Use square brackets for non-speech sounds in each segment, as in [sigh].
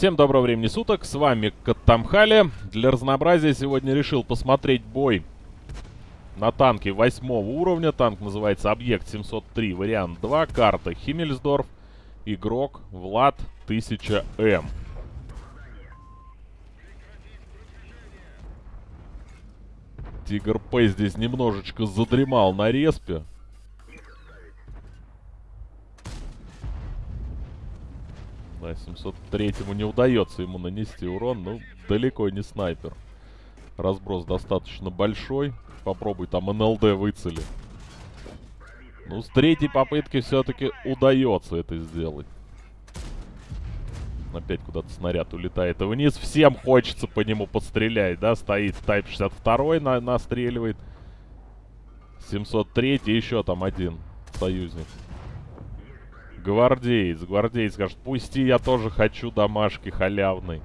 Всем доброго времени суток, с вами Каттамхали. Для разнообразия сегодня решил посмотреть бой на танке восьмого уровня. Танк называется Объект 703, вариант 2, карта Химмельсдорф, игрок Влад 1000М. Тигр П здесь немножечко задремал на респе. Да, 703-му не удается ему нанести урон, но далеко не снайпер. Разброс достаточно большой. Попробуй там НЛД выцели. Ну, с третьей попытки все-таки удается это сделать. Опять куда-то снаряд улетает вниз. Всем хочется по нему подстрелять, да? Стоит Type 62 на настреливает. 703 еще там один союзник. Гвардеец. Гвардеец скажет, пусти, я тоже хочу домашки халявной.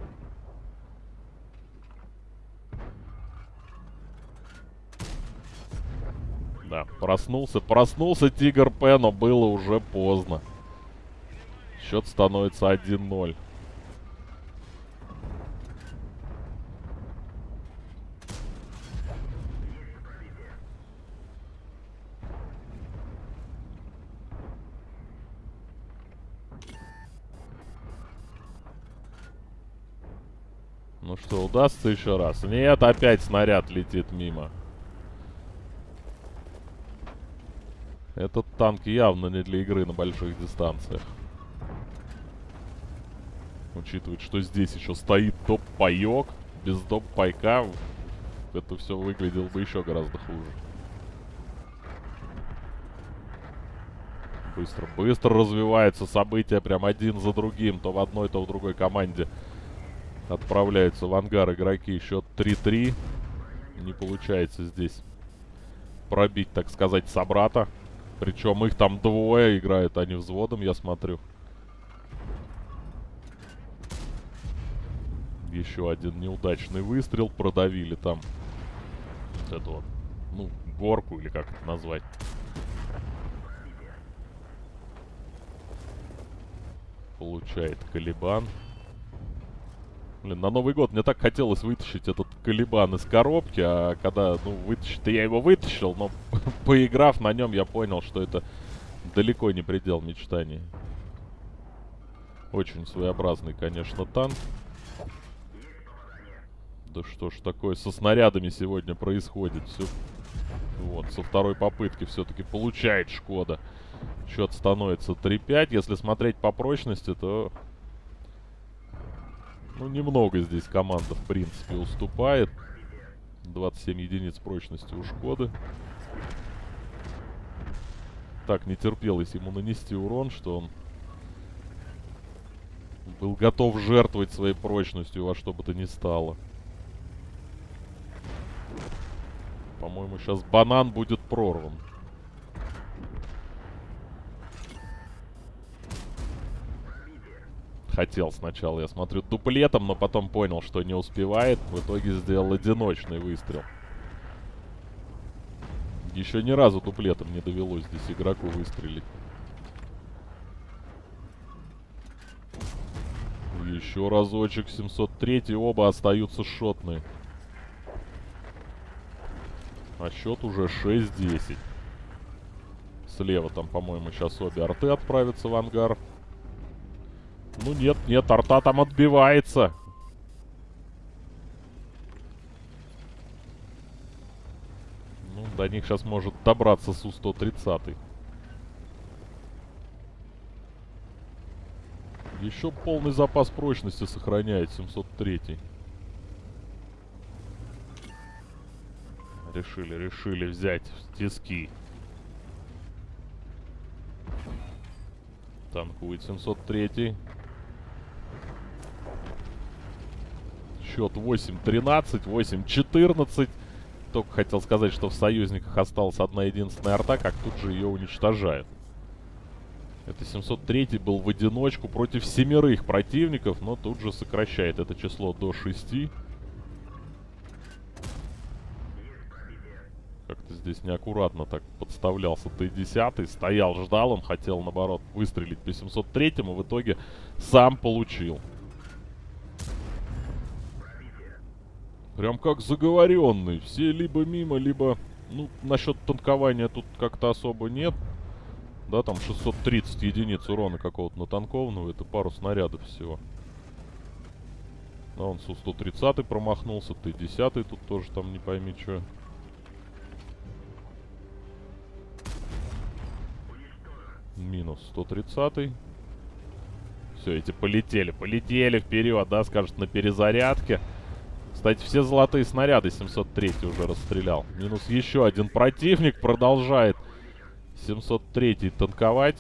Да, проснулся. Проснулся Тигр П, но было уже поздно. Счет становится 1-0. Ну что, удастся еще раз? Нет, опять снаряд летит мимо. Этот танк явно не для игры на больших дистанциях. Учитывая, что здесь еще стоит топ-паек. Без топ-пайка это все выглядело бы еще гораздо хуже. Быстро, быстро развиваются события прям один за другим. То в одной, то в другой команде. Отправляются в ангар игроки. Счет 3-3. Не получается здесь пробить, так сказать, собрата. Причем их там двое играют, они взводом, я смотрю. Еще один неудачный выстрел. Продавили там вот эту вот, ну, горку или как это назвать. Получает Калибан. Блин, на Новый год мне так хотелось вытащить этот колебан из коробки, а когда, ну, вытащить я его вытащил, но [laughs] поиграв на нем, я понял, что это далеко не предел мечтаний. Очень своеобразный, конечно, танк. Да что ж такое со снарядами сегодня происходит? Все... Вот, со второй попытки все-таки получает Шкода. Счет становится 3-5. Если смотреть по прочности, то ну, немного здесь команда, в принципе, уступает. 27 единиц прочности у Шкоды. Так не терпелось ему нанести урон, что он был готов жертвовать своей прочностью во что бы то ни стало. По-моему, сейчас банан будет прорван. Хотел сначала, я смотрю, дуплетом, но потом понял, что не успевает. В итоге сделал одиночный выстрел. Еще ни разу дуплетом не довелось здесь игроку выстрелить. Еще разочек, 703 оба остаются шотные. А счет уже 6-10. Слева там, по-моему, сейчас обе арты отправятся в ангар. Ну нет, нет, арта там отбивается. Ну, до них сейчас может добраться Су-130. Еще полный запас прочности сохраняет 703. Решили, решили взять тиски. Танкует 703. Счет 8-13, 8-14. Только хотел сказать, что в союзниках осталась одна единственная арта, как тут же ее уничтожают. Это 703 был в одиночку против семерых противников, но тут же сокращает это число до 6. Как-то здесь неаккуратно так подставлялся Т-10. Стоял, ждал, он хотел, наоборот, выстрелить по 703, в итоге сам получил. Прям как заговоренный. Все либо мимо, либо... Ну, насчет танкования тут как-то особо нет. Да, там 630 единиц урона какого-то натанкованного. Это пару снарядов всего. А он Су-130 промахнулся. Т-10 тут тоже там не пойми что. Минус 130. Все, эти полетели. Полетели вперед, да, скажет, на перезарядке. Кстати, все золотые снаряды 703 уже расстрелял. Минус еще один противник продолжает 703 танковать.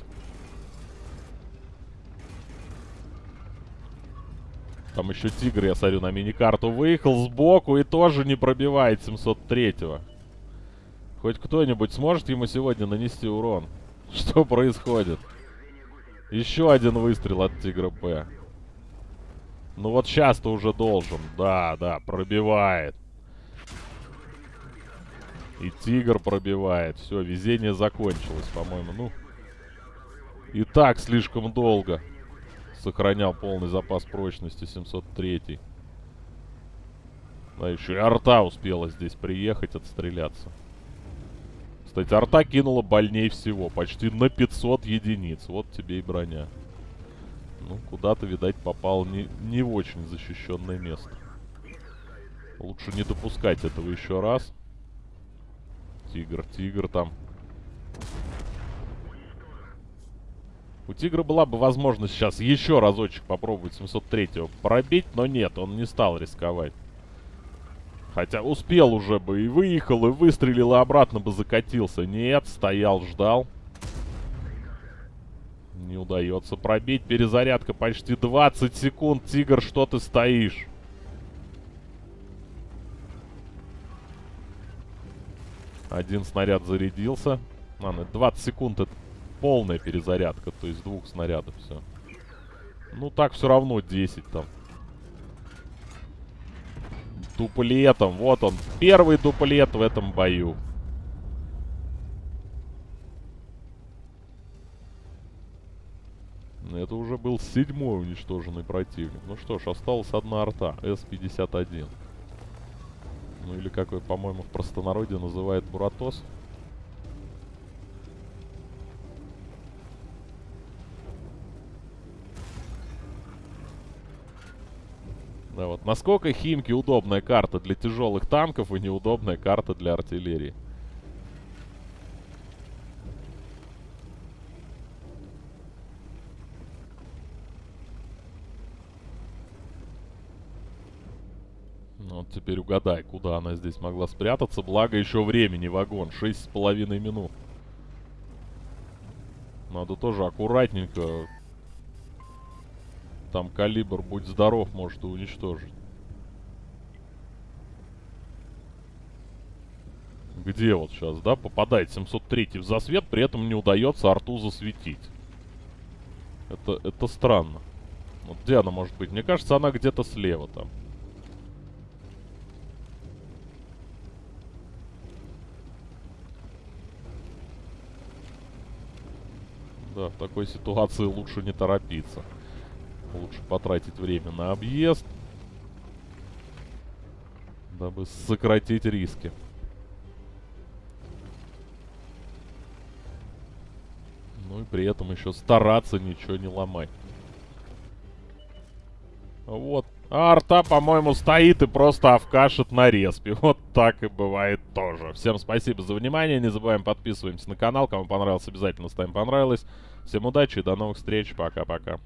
Там еще тигр, я смотрю, на мини-карту выехал сбоку и тоже не пробивает 703-го. Хоть кто-нибудь сможет ему сегодня нанести урон? [laughs] Что происходит? Еще один выстрел от Тигра П. Ну вот сейчас-то уже должен. Да, да, пробивает. И Тигр пробивает. Все, везение закончилось, по-моему. Ну, и так слишком долго сохранял полный запас прочности 703. Да, еще и арта успела здесь приехать, отстреляться. Кстати, арта кинула больней всего. Почти на 500 единиц. Вот тебе и броня. Ну, куда-то, видать, попал не, не в очень защищенное место. Лучше не допускать этого еще раз. Тигр, тигр там. У тигра была бы возможность сейчас еще разочек попробовать 703-го пробить, но нет, он не стал рисковать. Хотя успел уже бы и выехал, и выстрелил, и обратно бы закатился. Нет, стоял, ждал. Не удается пробить. Перезарядка почти 20 секунд. Тигр, что ты стоишь? Один снаряд зарядился. Ладно, 20 секунд это полная перезарядка. То есть двух снарядов все. Ну так все равно 10 там дуплетом. Вот он, первый дуплет в этом бою. Это уже был седьмой уничтоженный противник. Ну что ж, осталась одна арта, С-51. Ну или как, по-моему, в простонародье называет Буратос. Да, вот. Насколько Химки удобная карта для тяжелых танков и неудобная карта для артиллерии. Ну, вот теперь угадай, куда она здесь могла спрятаться. Благо еще времени вагон. Шесть с половиной минут. Надо тоже аккуратненько там калибр, будь здоров, может и уничтожить. Где вот сейчас, да, попадает 703 в засвет, при этом не удается арту засветить. Это, это странно. Вот где она может быть? Мне кажется, она где-то слева там. Да, в такой ситуации лучше не торопиться. Лучше потратить время на объезд. Дабы сократить риски. Ну и при этом еще стараться ничего не ломать. Вот. А арта, по-моему, стоит и просто овкашит на респе. [laughs] Вот так и бывает тоже. Всем спасибо за внимание. Не забываем подписываемся на канал. Кому понравилось, обязательно ставим понравилось. Всем удачи и до новых встреч. Пока-пока.